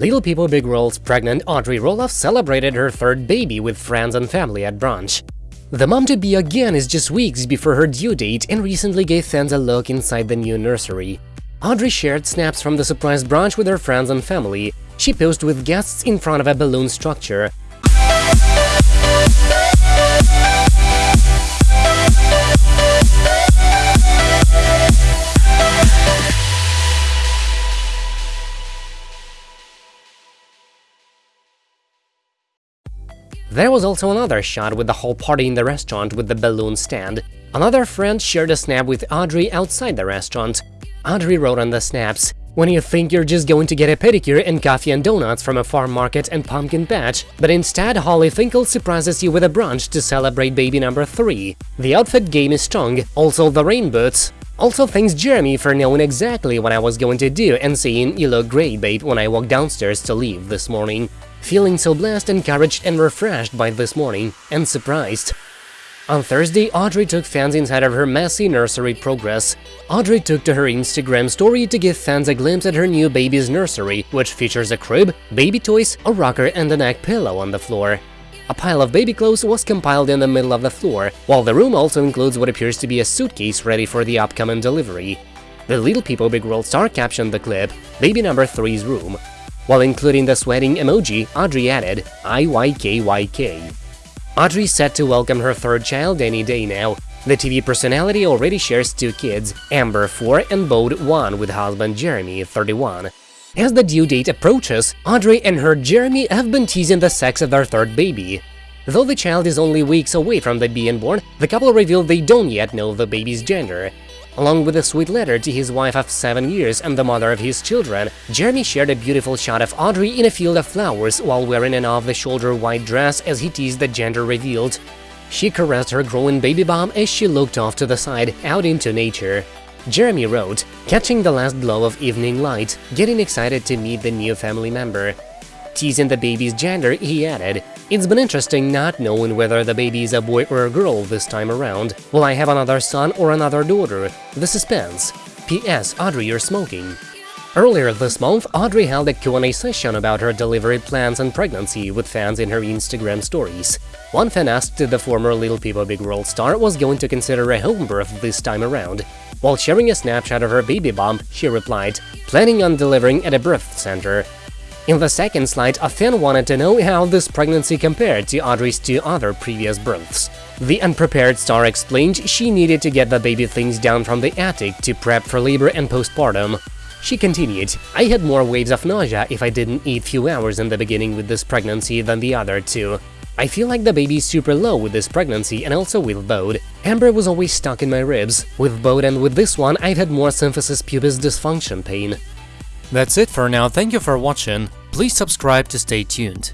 Little People Big World's pregnant Audrey Roloff celebrated her third baby with friends and family at brunch. The mom-to-be again is just weeks before her due date and recently gave fans a look inside the new nursery. Audrey shared snaps from the surprise brunch with her friends and family. She posed with guests in front of a balloon structure. There was also another shot with the whole party in the restaurant with the balloon stand. Another friend shared a snap with Audrey outside the restaurant. Audrey wrote on the snaps, when you think you're just going to get a pedicure and coffee and donuts from a farm market and pumpkin patch, but instead Holly Finkel surprises you with a brunch to celebrate baby number 3. The outfit game is strong, also the rain boots. Also thanks Jeremy for knowing exactly what I was going to do and saying you look great babe when I walked downstairs to leave this morning. Feeling so blessed, encouraged and refreshed by this morning, and surprised. On Thursday, Audrey took fans inside of her messy nursery progress. Audrey took to her Instagram story to give fans a glimpse at her new baby's nursery, which features a crib, baby toys, a rocker and a egg pillow on the floor. A pile of baby clothes was compiled in the middle of the floor, while the room also includes what appears to be a suitcase ready for the upcoming delivery. The Little People Big World star captioned the clip, Baby Number 3's Room. While including the sweating emoji, Audrey added, IYKYK. Audrey set to welcome her third child any day now. The TV personality already shares two kids, Ember 4 and Bode 1 with husband Jeremy 31. As the due date approaches, Audrey and her Jeremy have been teasing the sex of their third baby. Though the child is only weeks away from the being born, the couple revealed they don't yet know the baby's gender. Along with a sweet letter to his wife of seven years and the mother of his children, Jeremy shared a beautiful shot of Audrey in a field of flowers while wearing an off-the-shoulder white dress as he teased the gender revealed. She caressed her growing baby bump as she looked off to the side, out into nature. Jeremy wrote, catching the last glow of evening light, getting excited to meet the new family member. Teasing the baby's gender, he added, It's been interesting not knowing whether the baby is a boy or a girl this time around. Will I have another son or another daughter? The suspense. P.S. Audrey, you're smoking. Earlier this month, Audrey held a Q&A session about her delivery plans and pregnancy with fans in her Instagram stories. One fan asked if the former Little People Big World star was going to consider a home birth this time around. While sharing a snapshot of her baby bump, she replied, planning on delivering at a birth center. In the second slide, a fan wanted to know how this pregnancy compared to Audrey's two other previous births. The unprepared star explained she needed to get the baby things down from the attic to prep for labor and postpartum. She continued, I had more waves of nausea if I didn't eat few hours in the beginning with this pregnancy than the other two. I feel like the baby's super low with this pregnancy and also with Bode. Ember was always stuck in my ribs. With Bode and with this one, I've had more symphysis pubis dysfunction pain. That's it for now, thank you for watching, please subscribe to stay tuned.